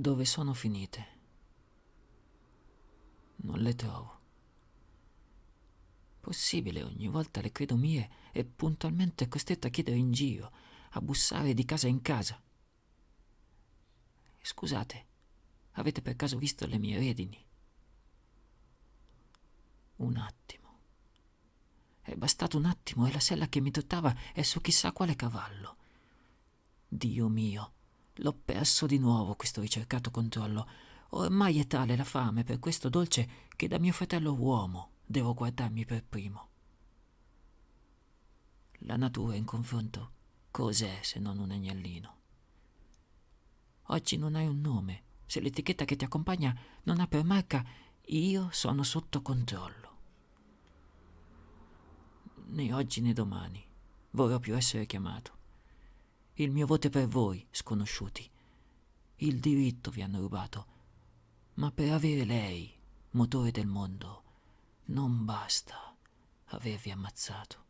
Dove sono finite? Non le trovo. Possibile, ogni volta le credo mie e puntualmente costretta a chiedere in giro, a bussare di casa in casa. Scusate, avete per caso visto le mie redini? Un attimo. È bastato un attimo e la sella che mi dottava è su chissà quale cavallo. Dio mio, l'ho perso di nuovo questo ricercato controllo. Ormai è tale la fame per questo dolce che da mio fratello uomo devo guardarmi per primo. La natura in confronto cos'è se non un agnellino? Oggi non hai un nome, se l'etichetta che ti accompagna non ha per marca io sono sotto controllo. Né oggi né domani vorrò più essere chiamato. Il mio voto è per voi, sconosciuti. Il diritto vi hanno rubato, ma per avere lei, motore del mondo, non basta avervi ammazzato.